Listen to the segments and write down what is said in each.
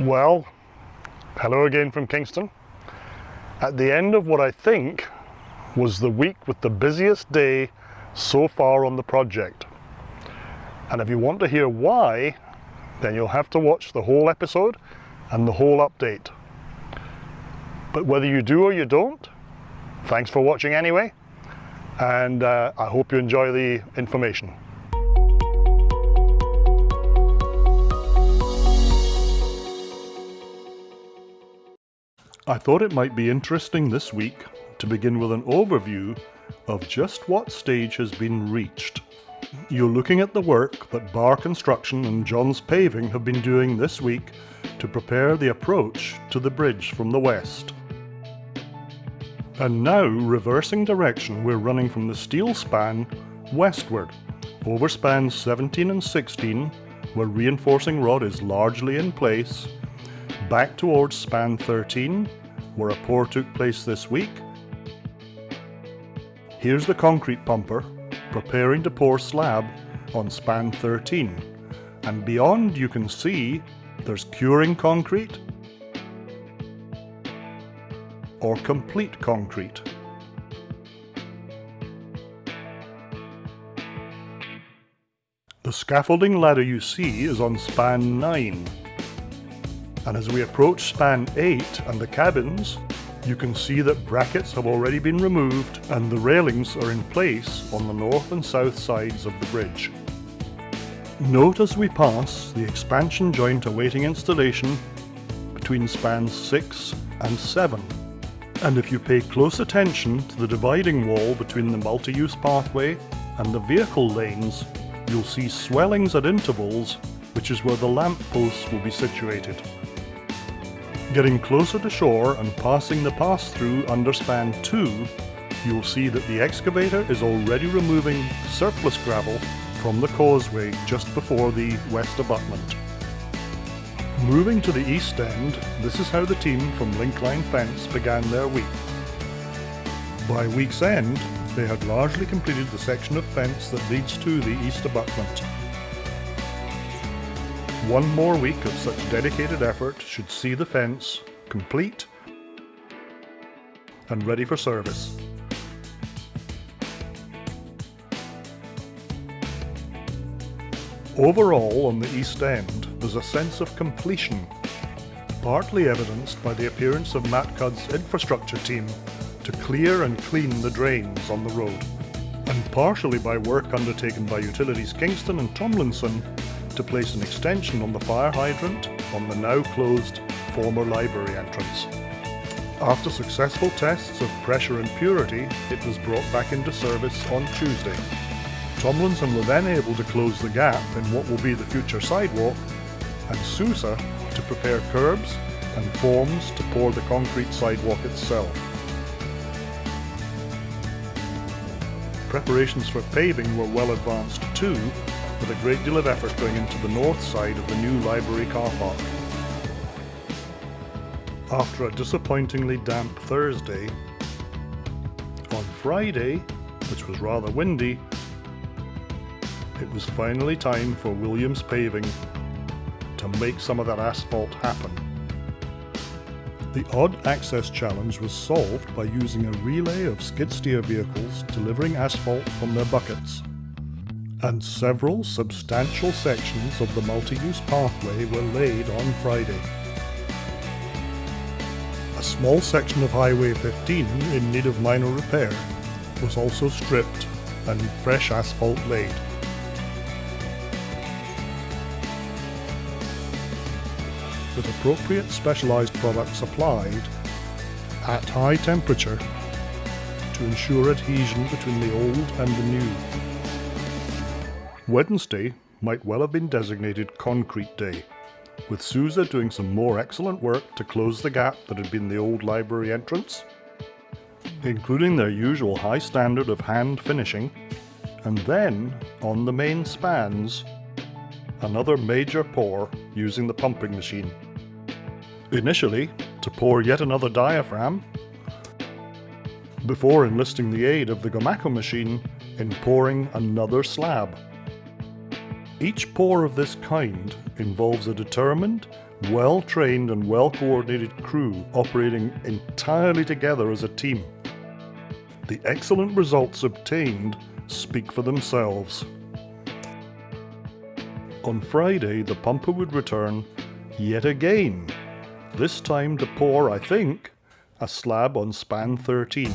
Well, hello again from Kingston. At the end of what I think was the week with the busiest day so far on the project. And if you want to hear why, then you'll have to watch the whole episode and the whole update. But whether you do or you don't, thanks for watching anyway, and uh, I hope you enjoy the information. I thought it might be interesting this week to begin with an overview of just what stage has been reached. You're looking at the work that Bar Construction and John's Paving have been doing this week to prepare the approach to the bridge from the west. And now, reversing direction, we're running from the steel span westward, over spans 17 and 16, where reinforcing rod is largely in place, back towards span 13, where a pour took place this week. Here's the concrete pumper, preparing to pour slab on span 13. And beyond you can see there's curing concrete or complete concrete. The scaffolding ladder you see is on span 9 and as we approach span 8 and the cabins, you can see that brackets have already been removed and the railings are in place on the north and south sides of the bridge. Note as we pass the expansion joint awaiting installation between spans 6 and 7. And if you pay close attention to the dividing wall between the multi-use pathway and the vehicle lanes, you'll see swellings at intervals, which is where the lamp posts will be situated. Getting closer to shore and passing the pass-through under span 2, you'll see that the excavator is already removing surplus gravel from the causeway just before the west abutment. Moving to the east end, this is how the team from Linkline Fence began their week. By week's end, they had largely completed the section of fence that leads to the east abutment. One more week of such dedicated effort should see the fence complete and ready for service. Overall, on the East End, there's a sense of completion, partly evidenced by the appearance of Matt Cudd's infrastructure team to clear and clean the drains on the road, and partially by work undertaken by Utilities Kingston and Tomlinson to place an extension on the fire hydrant on the now closed former library entrance. After successful tests of pressure and purity, it was brought back into service on Tuesday. Tomlinson were then able to close the gap in what will be the future sidewalk, and Sousa to prepare curbs and forms to pour the concrete sidewalk itself. Preparations for paving were well advanced too, with a great deal of effort going into the north side of the new library car park. After a disappointingly damp Thursday, on Friday, which was rather windy, it was finally time for Williams Paving to make some of that asphalt happen. The odd access challenge was solved by using a relay of skid steer vehicles delivering asphalt from their buckets and several substantial sections of the multi-use pathway were laid on Friday. A small section of Highway 15 in need of minor repair was also stripped and fresh asphalt laid. With appropriate specialised products applied at high temperature to ensure adhesion between the old and the new. Wednesday might well have been designated Concrete Day, with Sousa doing some more excellent work to close the gap that had been the old library entrance, including their usual high standard of hand finishing, and then, on the main spans, another major pour using the pumping machine. Initially, to pour yet another diaphragm, before enlisting the aid of the Gomaco machine in pouring another slab. Each pour of this kind involves a determined well-trained and well-coordinated crew operating entirely together as a team. The excellent results obtained speak for themselves. On Friday, the pumper would return yet again, this time to pour, I think, a slab on span 13.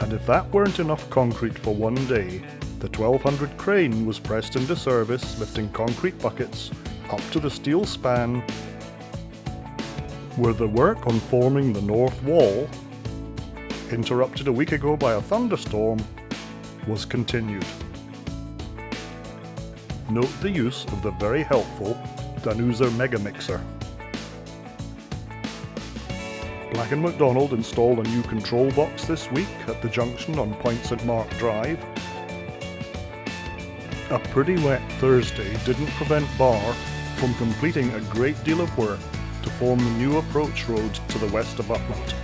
And if that weren't enough concrete for one day, the 1200 crane was pressed into service lifting concrete buckets up to the steel span where the work on forming the north wall, interrupted a week ago by a thunderstorm, was continued. Note the use of the very helpful Danuser Mega Mixer. Black & McDonald installed a new control box this week at the junction on Point St Mark Drive. A pretty wet Thursday didn't prevent Barr from completing a great deal of work to form the new approach road to the west of abutment.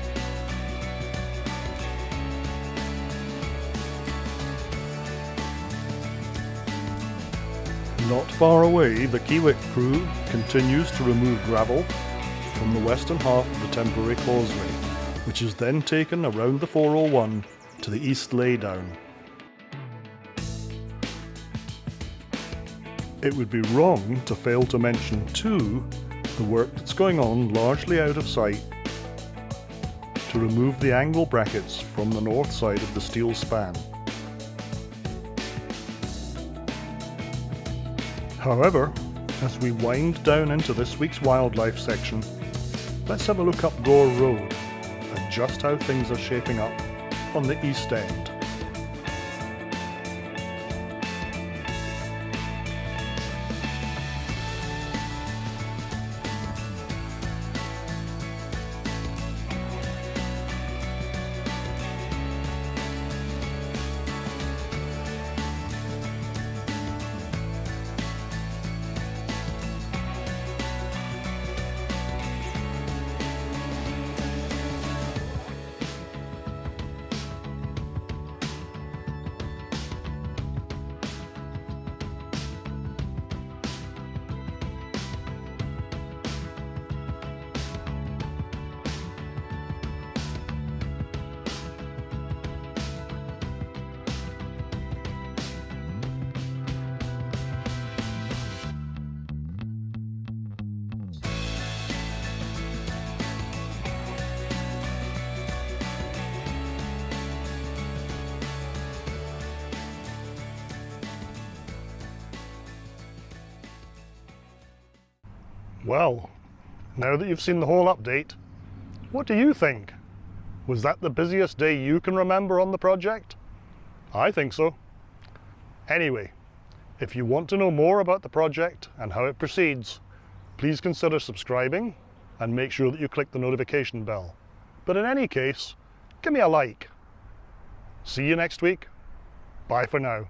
Not far away, the Kiewit crew continues to remove gravel from the western half of the temporary causeway, which is then taken around the 401 to the east laydown. It would be wrong to fail to mention too the work that's going on largely out of sight to remove the angle brackets from the north side of the steel span. However, as we wind down into this week's wildlife section, let's have a look up Gore Road and just how things are shaping up on the east end. Well, now that you've seen the whole update, what do you think? Was that the busiest day you can remember on the project? I think so. Anyway, if you want to know more about the project and how it proceeds, please consider subscribing and make sure that you click the notification bell. But in any case, give me a like. See you next week. Bye for now.